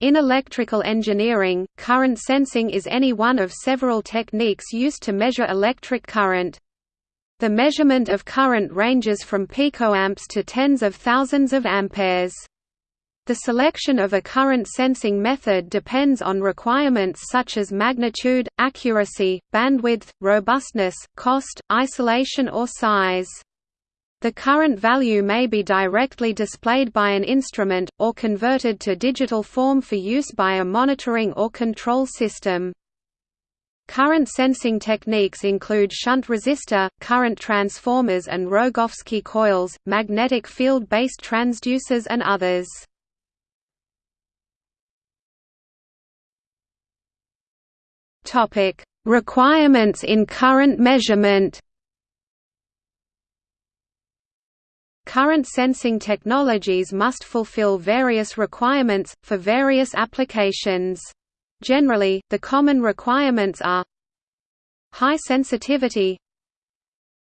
In electrical engineering, current sensing is any one of several techniques used to measure electric current. The measurement of current ranges from picoamps to tens of thousands of amperes. The selection of a current sensing method depends on requirements such as magnitude, accuracy, bandwidth, robustness, cost, isolation or size. The current value may be directly displayed by an instrument, or converted to digital form for use by a monitoring or control system. Current sensing techniques include shunt resistor, current transformers and Rogowski coils, magnetic field-based transducers and others. Requirements in current measurement Current sensing technologies must fulfill various requirements, for various applications. Generally, the common requirements are High sensitivity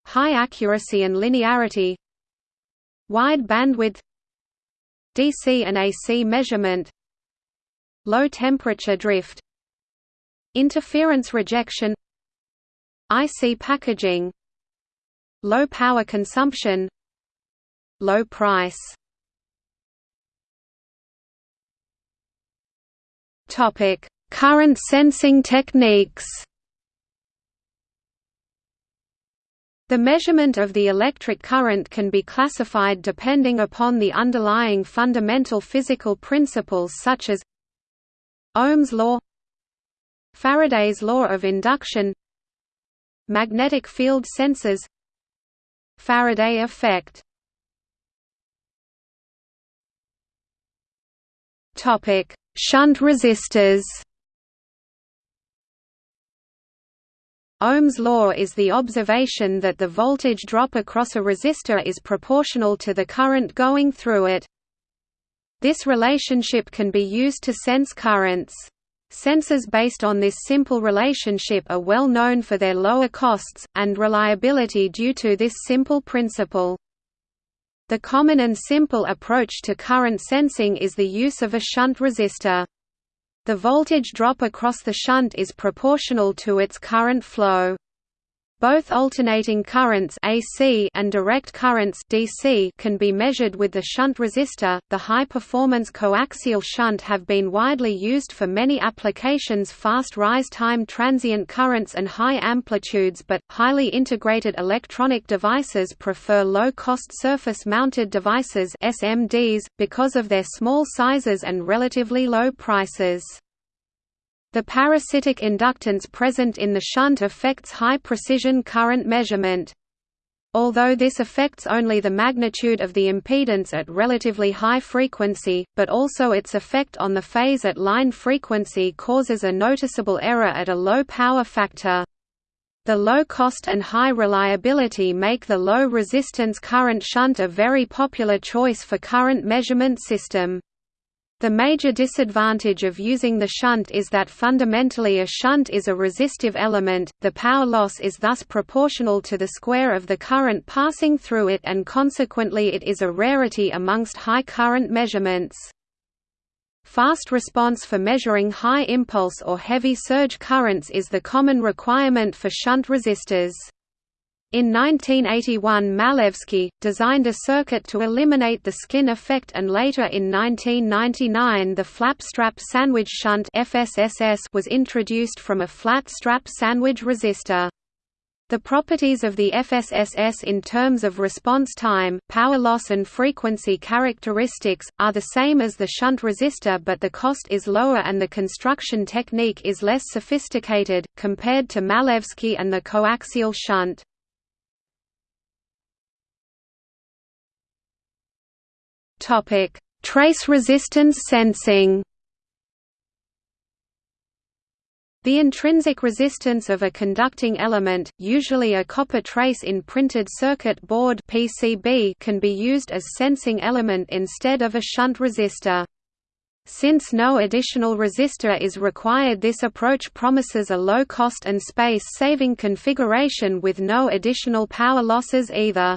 High accuracy and linearity Wide bandwidth DC and AC measurement Low temperature drift Interference rejection IC packaging Low power consumption Low price Topic: Current sensing techniques. The measurement of the electric current can be classified depending upon the underlying fundamental physical principles such as Ohm's law Faraday's law of induction Magnetic field sensors Faraday effect Topic: Shunt resistors. Ohm's law is the observation that the voltage drop across a resistor is proportional to the current going through it. This relationship can be used to sense currents. Sensors based on this simple relationship are well known for their lower costs, and reliability due to this simple principle. The common and simple approach to current sensing is the use of a shunt resistor. The voltage drop across the shunt is proportional to its current flow. Both alternating currents AC and direct currents DC can be measured with the shunt resistor. The high-performance coaxial shunt have been widely used for many applications fast rise time transient currents and high amplitudes but highly integrated electronic devices prefer low-cost surface-mounted devices SMDs because of their small sizes and relatively low prices. The parasitic inductance present in the shunt affects high-precision current measurement. Although this affects only the magnitude of the impedance at relatively high frequency, but also its effect on the phase at line frequency causes a noticeable error at a low power factor. The low cost and high reliability make the low resistance current shunt a very popular choice for current measurement system. The major disadvantage of using the shunt is that fundamentally a shunt is a resistive element, the power loss is thus proportional to the square of the current passing through it and consequently it is a rarity amongst high current measurements. Fast response for measuring high impulse or heavy surge currents is the common requirement for shunt resistors. In 1981 Malevsky, designed a circuit to eliminate the skin effect and later in 1999 the flat strap sandwich shunt was introduced from a flat strap sandwich resistor. The properties of the FSSS in terms of response time, power loss and frequency characteristics, are the same as the shunt resistor but the cost is lower and the construction technique is less sophisticated, compared to Malevsky and the coaxial shunt. Topic: Trace resistance sensing. The intrinsic resistance of a conducting element, usually a copper trace in printed circuit board (PCB), can be used as sensing element instead of a shunt resistor. Since no additional resistor is required this approach promises a low cost and space-saving configuration with no additional power losses either.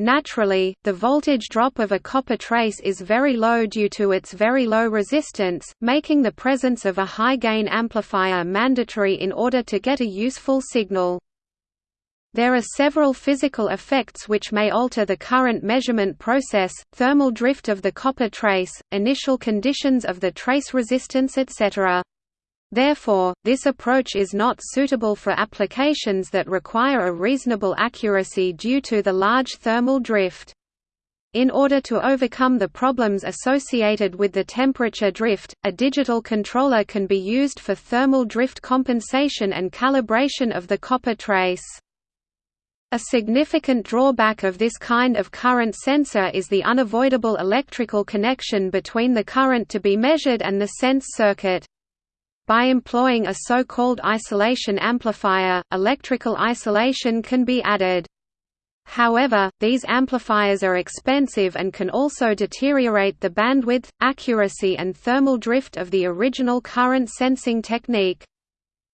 Naturally, the voltage drop of a copper trace is very low due to its very low resistance, making the presence of a high-gain amplifier mandatory in order to get a useful signal. There are several physical effects which may alter the current measurement process, thermal drift of the copper trace, initial conditions of the trace resistance etc. Therefore, this approach is not suitable for applications that require a reasonable accuracy due to the large thermal drift. In order to overcome the problems associated with the temperature drift, a digital controller can be used for thermal drift compensation and calibration of the copper trace. A significant drawback of this kind of current sensor is the unavoidable electrical connection between the current to be measured and the sense circuit. By employing a so-called isolation amplifier, electrical isolation can be added. However, these amplifiers are expensive and can also deteriorate the bandwidth, accuracy and thermal drift of the original current sensing technique.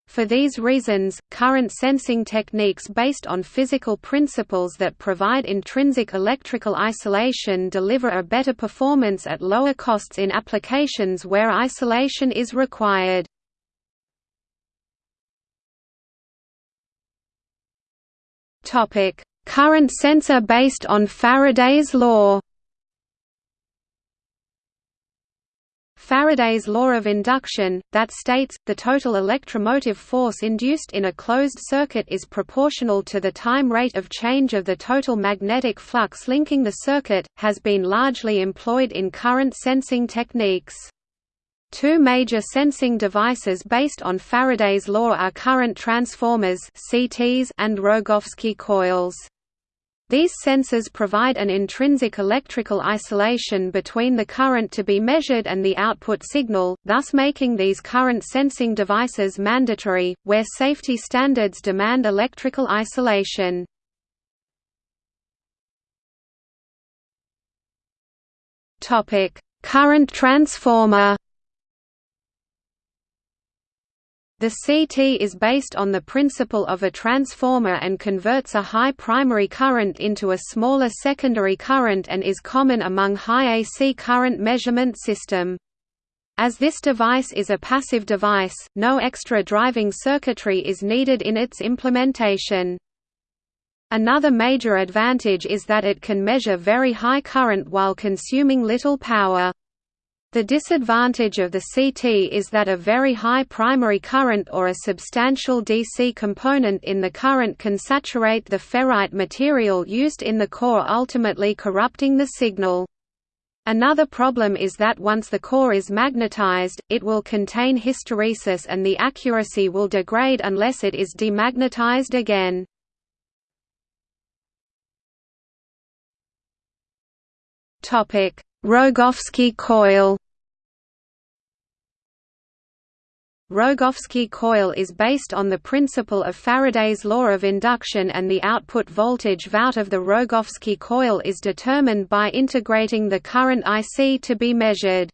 For these reasons, current sensing techniques based on physical principles that provide intrinsic electrical isolation deliver a better performance at lower costs in applications where isolation is required. Topic: Current sensor based on Faraday's law. Faraday's law of induction, that states, the total electromotive force induced in a closed circuit is proportional to the time rate of change of the total magnetic flux linking the circuit, has been largely employed in current sensing techniques. Two major sensing devices based on Faraday's law are current transformers (CTs) and Rogowski coils. These sensors provide an intrinsic electrical isolation between the current to be measured and the output signal, thus making these current sensing devices mandatory, where safety standards demand electrical isolation. Current transformer The CT is based on the principle of a transformer and converts a high primary current into a smaller secondary current and is common among high AC current measurement system. As this device is a passive device, no extra driving circuitry is needed in its implementation. Another major advantage is that it can measure very high current while consuming little power. The disadvantage of the CT is that a very high primary current or a substantial DC component in the current can saturate the ferrite material used in the core ultimately corrupting the signal. Another problem is that once the core is magnetized, it will contain hysteresis and the accuracy will degrade unless it is demagnetized again. Rogowski coil Rogowski coil is based on the principle of Faraday's law of induction and the output voltage Vout of the Rogowski coil is determined by integrating the current IC to be measured.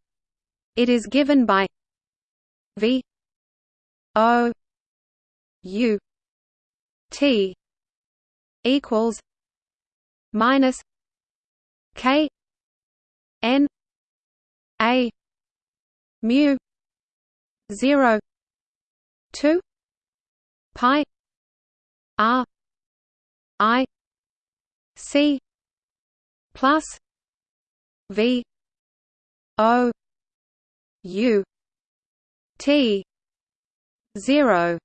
It is given by V O U T equals minus K N A mu 0 2 pi r i c plus v o u t 0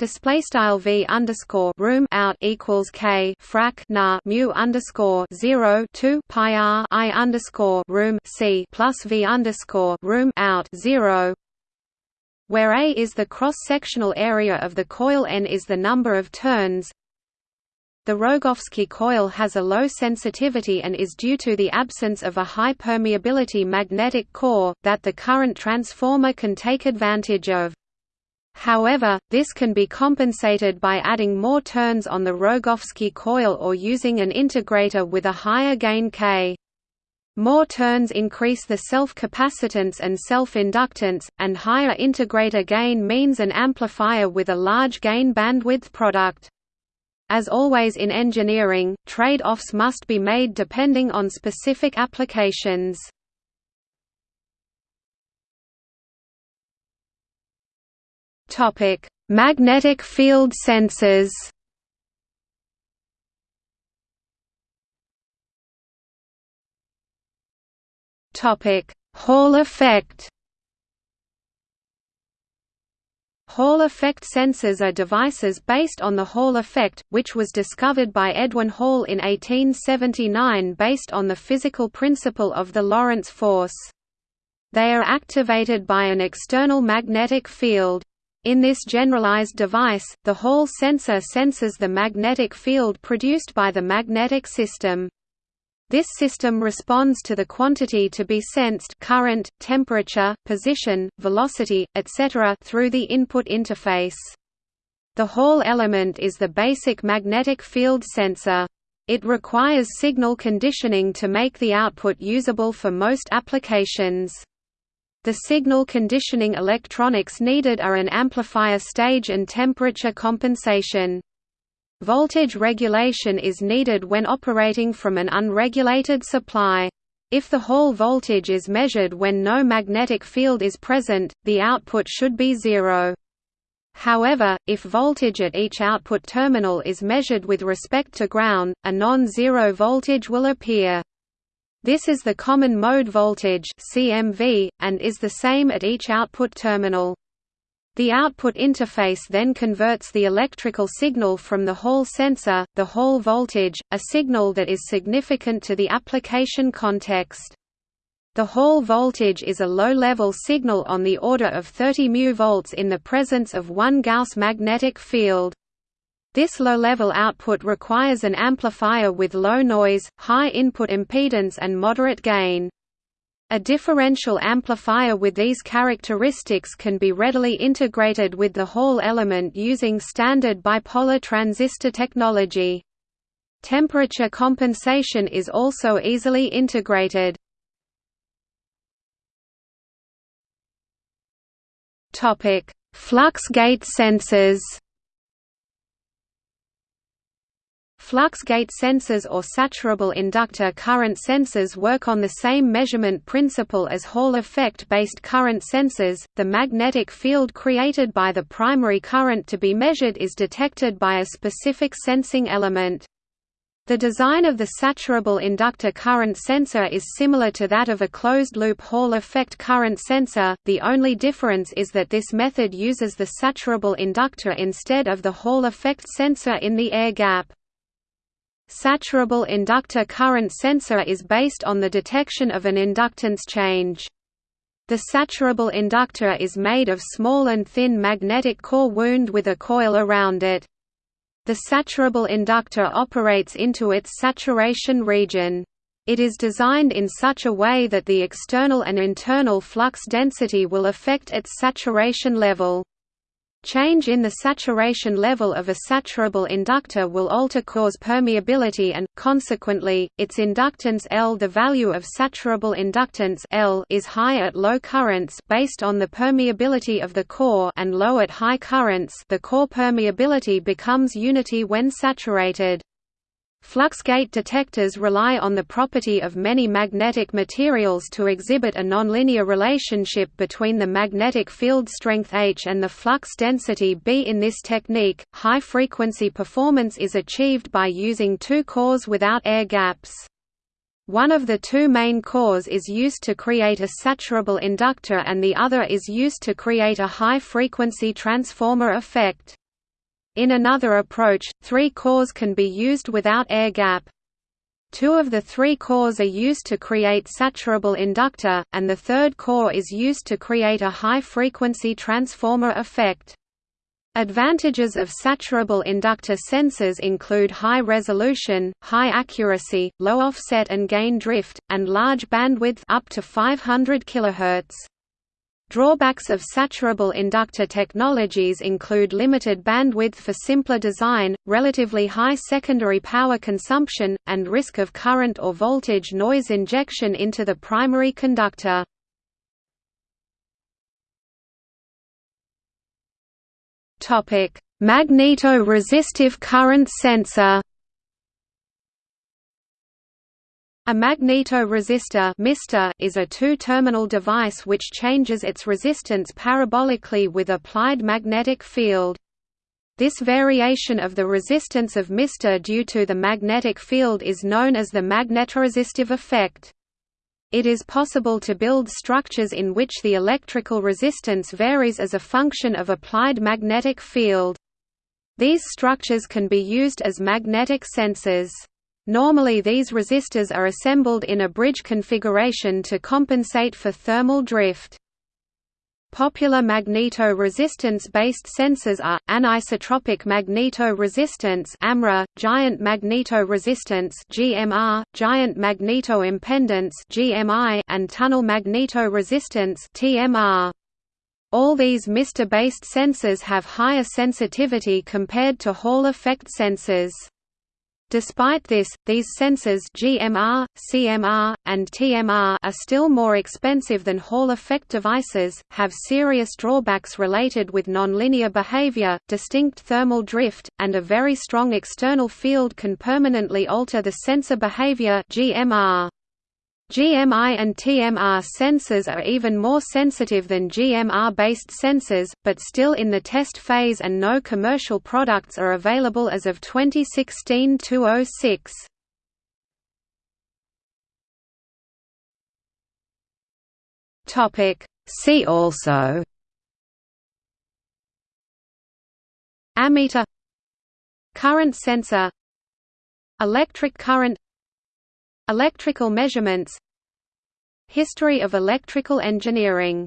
Display style v underscore room out equals k frac na mu underscore zero two pi r i underscore room c plus v underscore room out zero where A is the cross-sectional area of the coil N is the number of turns. The Rogowski coil has a low sensitivity and is due to the absence of a high permeability magnetic core, that the current transformer can take advantage of. However, this can be compensated by adding more turns on the Rogowski coil or using an integrator with a higher gain K. More turns increase the self-capacitance and self-inductance, and higher integrator gain means an amplifier with a large gain bandwidth product. As always in engineering, trade-offs must be made depending on specific applications. Topic: Magnetic field sensors. Topic: Hall effect. Hall effect sensors are devices based on the Hall effect, which was discovered by Edwin Hall in 1879 based on the physical principle of the Lorentz force. They are activated by an external magnetic field. In this generalized device, the Hall sensor senses the magnetic field produced by the magnetic system. This system responds to the quantity to be sensed current, temperature, position, velocity, etc. through the input interface. The Hall element is the basic magnetic field sensor. It requires signal conditioning to make the output usable for most applications. The signal conditioning electronics needed are an amplifier stage and temperature compensation. Voltage regulation is needed when operating from an unregulated supply. If the Hall voltage is measured when no magnetic field is present, the output should be zero. However, if voltage at each output terminal is measured with respect to ground, a non-zero voltage will appear. This is the common mode voltage CMV, and is the same at each output terminal. The output interface then converts the electrical signal from the Hall sensor, the Hall voltage, a signal that is significant to the application context. The Hall voltage is a low-level signal on the order of 30 μV in the presence of one Gauss magnetic field. This low-level output requires an amplifier with low noise, high input impedance and moderate gain. A differential amplifier with these characteristics can be readily integrated with the Hall element using standard bipolar transistor technology. Temperature compensation is also easily integrated. Flux gate sensors Flux gate sensors or saturable inductor current sensors work on the same measurement principle as Hall effect-based current sensors. The magnetic field created by the primary current to be measured is detected by a specific sensing element. The design of the saturable inductor current sensor is similar to that of a closed-loop Hall effect current sensor, the only difference is that this method uses the saturable inductor instead of the Hall effect sensor in the air gap. Saturable inductor current sensor is based on the detection of an inductance change. The saturable inductor is made of small and thin magnetic core wound with a coil around it. The saturable inductor operates into its saturation region. It is designed in such a way that the external and internal flux density will affect its saturation level. Change in the saturation level of a saturable inductor will alter core's permeability and, consequently, its inductance L. The value of saturable inductance L is high at low currents based on the permeability of the core and low at high currents the core permeability becomes unity when saturated. Fluxgate detectors rely on the property of many magnetic materials to exhibit a nonlinear relationship between the magnetic field strength H and the flux density B. In this technique, high-frequency performance is achieved by using two cores without air gaps. One of the two main cores is used to create a saturable inductor and the other is used to create a high-frequency transformer effect. In another approach, three cores can be used without air gap. Two of the three cores are used to create saturable inductor, and the third core is used to create a high-frequency transformer effect. Advantages of saturable inductor sensors include high resolution, high accuracy, low offset and gain drift, and large bandwidth up to 500 kHz. Drawbacks of saturable inductor technologies include limited bandwidth for simpler design, relatively high secondary power consumption, and risk of current or voltage noise injection into the primary conductor. Magneto-resistive current sensor A magnetoresistor is a two-terminal device which changes its resistance parabolically with applied magnetic field. This variation of the resistance of MR due to the magnetic field is known as the magnetoresistive effect. It is possible to build structures in which the electrical resistance varies as a function of applied magnetic field. These structures can be used as magnetic sensors. Normally these resistors are assembled in a bridge configuration to compensate for thermal drift. Popular magneto-resistance-based sensors are, anisotropic magneto-resistance AMRA, giant magneto-resistance GMR, giant magneto-impedance GMI, and tunnel magneto-resistance TMR. All these MR-based sensors have higher sensitivity compared to Hall effect sensors. Despite this, these sensors GMR, CMR, and TMR are still more expensive than Hall effect devices, have serious drawbacks related with nonlinear behavior, distinct thermal drift, and a very strong external field can permanently alter the sensor behavior GMR. GMI and TMR sensors are even more sensitive than GMR-based sensors, but still in the test phase and no commercial products are available as of 2016-06. See also. Ammeter. Current sensor. Electric current Electrical measurements History of electrical engineering